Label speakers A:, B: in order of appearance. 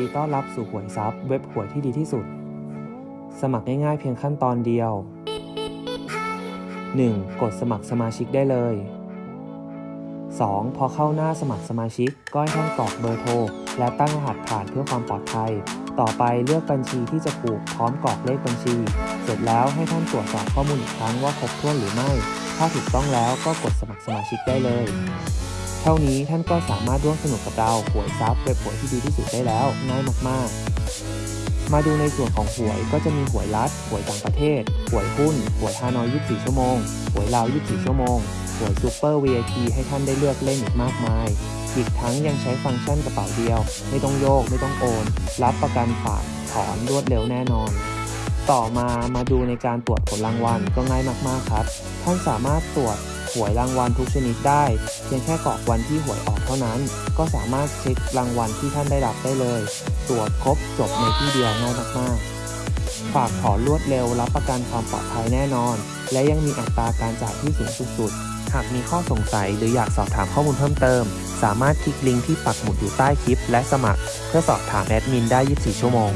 A: ดีต้อนรับสู่หวยซับเว็บหวยที่ดีที่สุด สมัครง่ายๆเพียงขั้นตอนเดียว 1. กดสมัครสมาชิกได้เลย 2. พอเข้าหน้าสมัครสมาชิก ก็ให้ท่านกรอกเบอร์โทร และตั้งรหัสผ่านเพื่อความปลอดภัย ต่อไปเลือกบัญชีที่จะผูกพร้อมกรอกเลขบัญชี เสร็จแล้วให้ท่านตรวจสอบข้อมูลอีกครั้งว่าครบถ้วนหรือไม่ ถ้าถูกต้องแล้วก็กดสมัครสมาชิกได้เลย เท่านี้ท่านก็สามารถร่วมสนุกกับเราหวยซับเว็บหวยที่ดีที่สุดได้แล้วง่ายมากๆ มาดูในส่วนของหวยก็จะมีหวยรัฐหวยต่างประเทศหวยหุ้นหวยฮานอย 24 ชั่วโมงหวยลาว 24 ชั่วโมงหวยซูเปอร์ VIP ให้ท่านได้เลือกเล่นอีกมากมายอีกทั้งยังใช้ฟังก์ชันกระเป๋าเดียว ไม่ต้องโยกไม่ต้องโอน รับประกันฝากถอนรวดเร็วแน่นอน ต่อมามาดูในการตรวจผลรางวัลก็ง่ายมากๆครับ ท่านสามารถตรวจหวยรางวัลทุกชนิดได้ พียงแค่กรอกวันที่หวยออกเท่านั้น ก็สามารถเช็ครางวัลที่ท่านได้รับได้เลย ตรวจครบจบในที่เดียวง่ายมากๆ ฝากถอนรวดเร็วรับประกันความปลอดภัยแน่นอน และยังมีอัตราการจ่ายที่สูงสุดหากมีข้อสงสัยหรืออยากสอบถามข้อมูลเพิ่มเติม สามารถคลิกลิงก์ที่ปักหมุดอยู่ใต้คลิป และสมัคร เพื่อสอบถามแอดมินได้ 24 ชั่วโมง